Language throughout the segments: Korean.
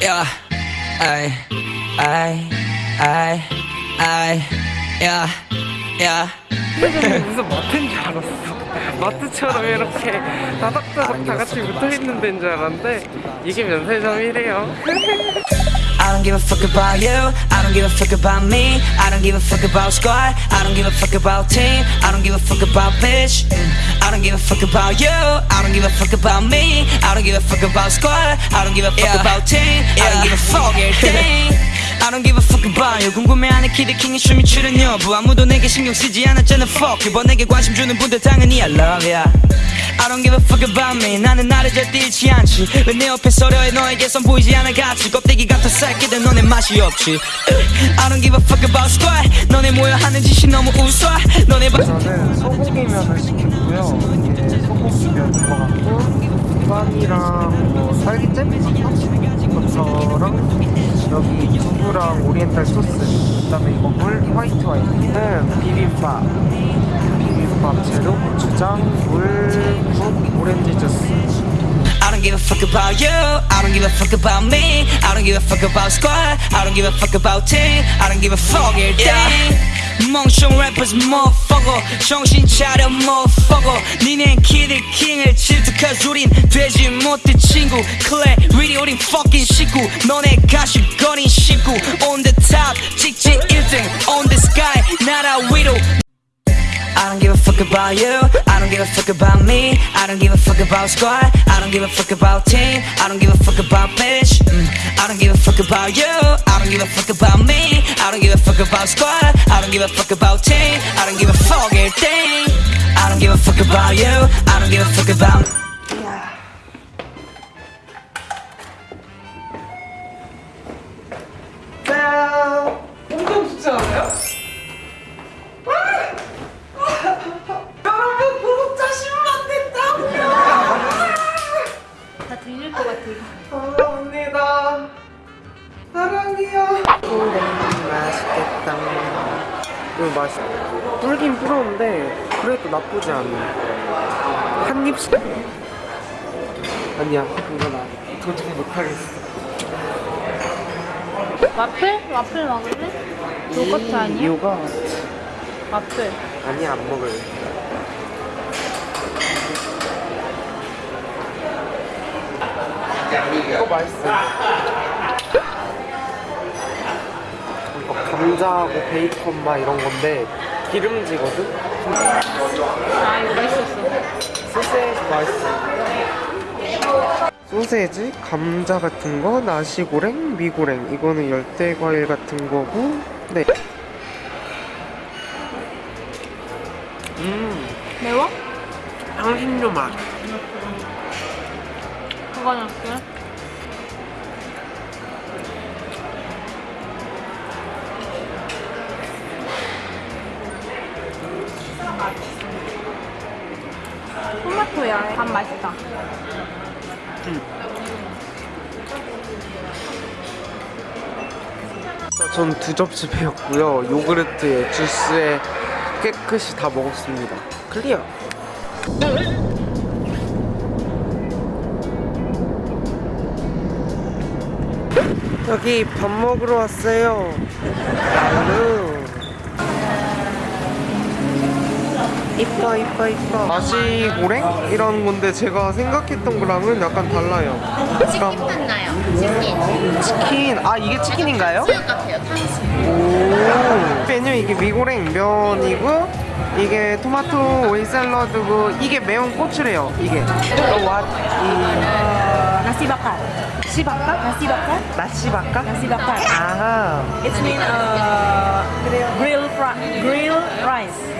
yeah, ay, ay, ay, ay, yeah, yeah. 무슨 마트인 줄 알았어. 마트처럼 이렇게 다닥다닥 다 같이 붙어 있는 데인 줄 알았는데 이게 면세점이래요. I don't give a fuck about you. I don't give a fuck about me. I don't give a fuck about squad. I don't give a fuck about team. I don't give a fuck about bitch. Mm. I don't give a fuck about you. I don't give a fuck about me. I don't give a fuck about squad. I don't give a fuck about team. I don't give a fuck everything. I don't give a fuck about you 궁금해하는 키드킹의 춤이 추는 여부 아무도 내게 신경 쓰지 않았잖아 fuck you 번에게 관심 주는 분들 당연히 I love ya I don't give a fuck about me. 나는 나를 절대 잃지 않지. 왜 내 옆에 서려해 너에게선 보이지 않아 같이 껍데기 같은 새끼들 너네 맛이 없지. I don't give a fuck about squad. 너네 모여 하는 짓이 너무 우스워. 너네 바... 저는 소고기면을 소고기면인 것 같고 빵이랑 뭐 딸기잼? 것처럼 여기 두부랑 오리엔탈 소스 그 다음에 이거 물 화이트 와인은 비빔밥 비빔밥 재료 고추장 물국 오렌지 주스 I don't give a fuck about you. I don't give a fuck about me. I don't give a fuck about squad. I don't give a fuck about team. I don't give a fuck everything. 멍청 래퍼스 motherfucker 정신 차려 motherfucker 니넨 키드 킹을 질투 cause 우린 되지 못해 친구 클레 리리 우린 fucking 식구 너네 가십거린 식구 on the top 직진 1등 on the sky 나라 위로 fuck about you. I don't give a fuck about me. I don't give a fuck about squad. I don't give a fuck about team. I don't give a fuck about bitch. Mm. I don't give a fuck about you. I don't give a fuck about me. I don't give a fuck about squad. I don't give a fuck about team. I don't give a fuck everything. I don't give a fuck about you. I don't give a fuck about. 사랑해요 맛있겠다. 이거 맛있어 불긴 불었는데 그래도 나쁘지 않아. 한 입씩. 아니야 이거 나 도저히 못하겠어. 와플? 와플 먹을래? 요거트 아니야? 요가 와플. 아니야 안 먹을래. 이거 맛있어 이거 감자하고 베이컨 막 이런 건데 기름지거든? 아 이거 맛있었어. 소세지 맛있어 소세지, 감자 같은 거, 나시고랭, 미고랭 이거는 열대 과일 같은 거고 네 음, 매워? 향신료 맛 그거 넣 밥 맛있다. 전두 접시 배웠고요. 요구르트에 주스에 깨끗이 다 먹었습니다. 클리어. 여기 밥 먹으러 왔어요. 나루. 이뻐 이뻐 이뻐. 나시고랭 이런 건데 제가 생각했던 거랑은 약간 달라요. 치킨 맛나요. 치킨. 치킨. 아 이게 치킨인가요? 수육 같아요. 탕수육. 오 메뉴 이게 미고랭 면이고 이게 토마토 오일 샐러드고 이게 매운 고추래요 이게 bakar, nasi bakar, 나시바까? nasi bakar. 아하 It means uh, grill fri- grill rice.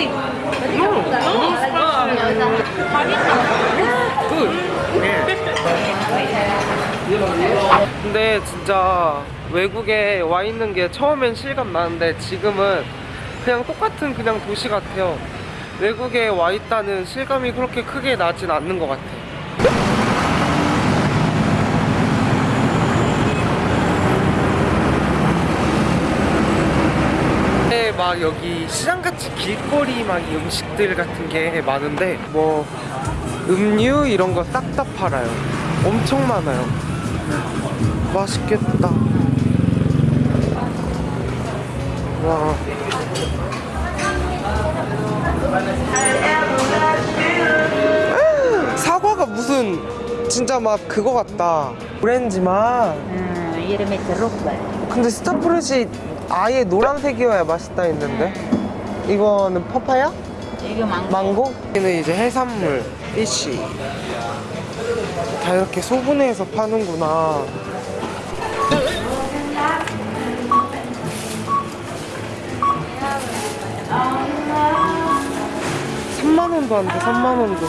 Ini Spicy. nggak usah. Good 네. 근데 진짜 외국에 와 있는 게 처음엔 실감 나는데 지금은 그냥 똑같은 그냥 도시 같아요. 외국에 와 있다는 실감이 그렇게 크게 나진 않는 것 같아 막 여기 시장같이 길거리 막이 음식들 같은 게 많은데 뭐 음료 이런 거 싹 다 팔아요. 엄청 많아요. 맛있겠다. 와. 사과가 무슨 진짜 막 그거 같다. 오렌지 맛. 음, 이름이 드롭발. 근데 스타프루시 아예 노란색이어야 맛있다 했는데 이거는 파파야? 이거 망고. 망고? 여기는 이제 해산물, 피쉬 다 이렇게 소분해서 파는구나 삼만 원도 안 돼, 3만 원도.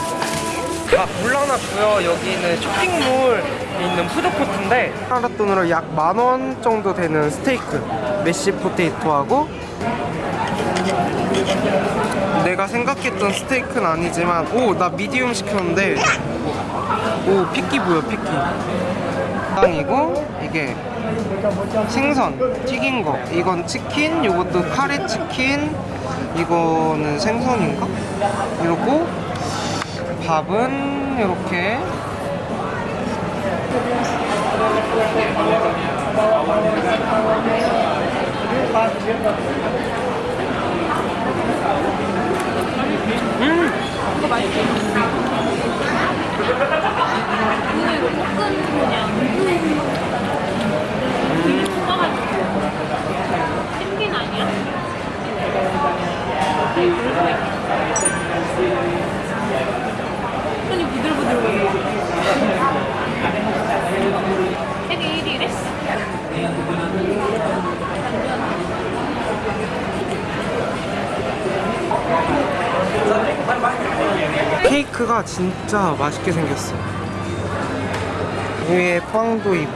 아, 물러났고요. 여기는 쇼핑몰에 있는 푸드코트인데 한화 돈으로 약 만 원 정도 되는 스테이크, mashed potato하고 내가 생각했던 스테이크는 아니지만 오 나 medium 시켰는데 오 핏기 보여 핏기. 땅이고 이게 생선 튀긴 거. 이건 치킨 이것도 카레 치킨 이거는 생선인가? 이러고 밥은 이렇게 펭귄 아니야? 손이 부들부들 되게 1위래? 케이크가 진짜 맛있게 생겼어. 위에 빵도 있고.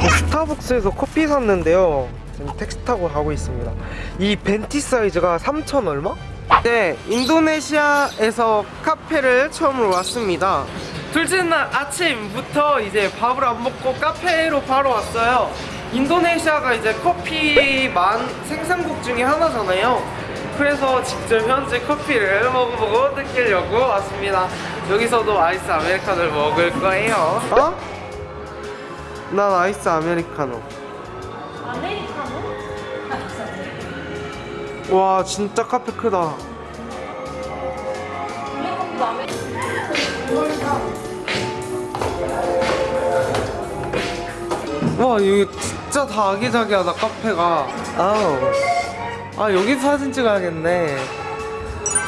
저 스타벅스에서 커피 샀는데요. 지금 택시 타고 가고 있습니다. 이 벤티 사이즈가 3천 얼마? 네, 인도네시아에서 카페를 처음으로 왔습니다. 둘째 날 아침부터 이제 밥을 안 먹고 카페로 바로 왔어요. 인도네시아가 이제 커피 만 생산국 중에 하나잖아요. 그래서 직접 현지 커피를 먹어보고 느끼려고 왔습니다. 여기서도 아이스 아메리카노를 먹을 거예요. 어? 난 아이스 아메리카노. 아메리카노? 와 진짜 카페 크다. 와 여기 진짜 다 아기자기하다 카페가. 아우. 아 여기 사진 찍어야겠네.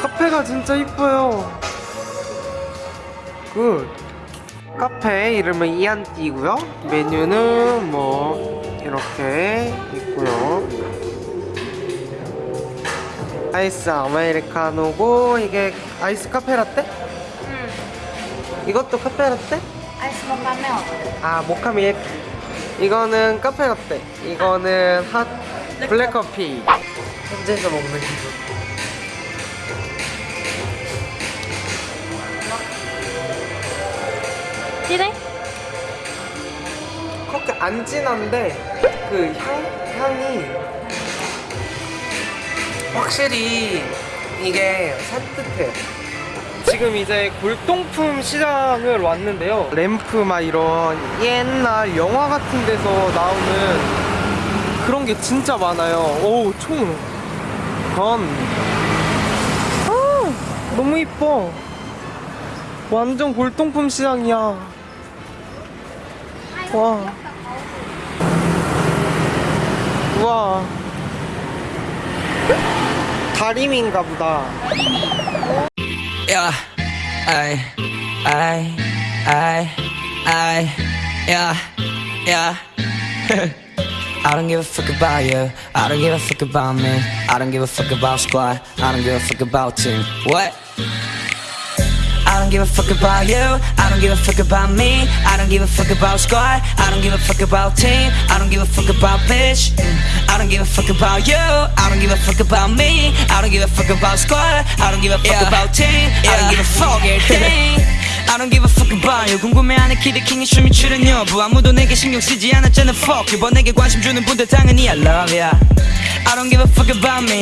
카페가 진짜 이뻐요. Good. 카페 이름은 이안띠고요. 메뉴는 뭐 이렇게 있고요. 아이스 아메리카노고 이게 아이스 카페라떼? 응. 이것도 카페라떼? 아이스 먹으면 아 모카 밀크. 이거는 카페라떼. 이거는 핫 블랙커피. 현지에서 먹는 기분. 찌래? 그렇게 안 진한데 그 향, 향이 확실히 이게 산뜻해요 지금 이제 골동품 시장을 왔는데요 램프 막 이런 옛날 영화 같은 데서 나오는 그런 게 진짜 많아요 오, 총 건. 아, 너무 이뻐 완전 골동품 시장이야 와. 우와. 다림인가 보다. I, I, I, I, yeah, yeah. I don't give a fuck about you. I don't give a fuck about me. I don't give a fuck about squad. I don't give a fuck about team. What? I don't give a fuck about you. I don't give a fuck about me. I don't give a fuck about squad. I don't give a fuck about team. I don't give a fuck about bitch. Mm. I don't give a fuck about you. I don't give a fuck about me. I don't give a fuck about squad. I don't give a fuck about team. I don't give a fuck everything. I don't give a fuck about you 궁금해하는 키드킹의 춤이 출연 여부 아무도 내게 신경 쓰지 않았잖아 fuck 뭐 내게 관심 주는 분들 당연히 I love ya I don't give a fuck about me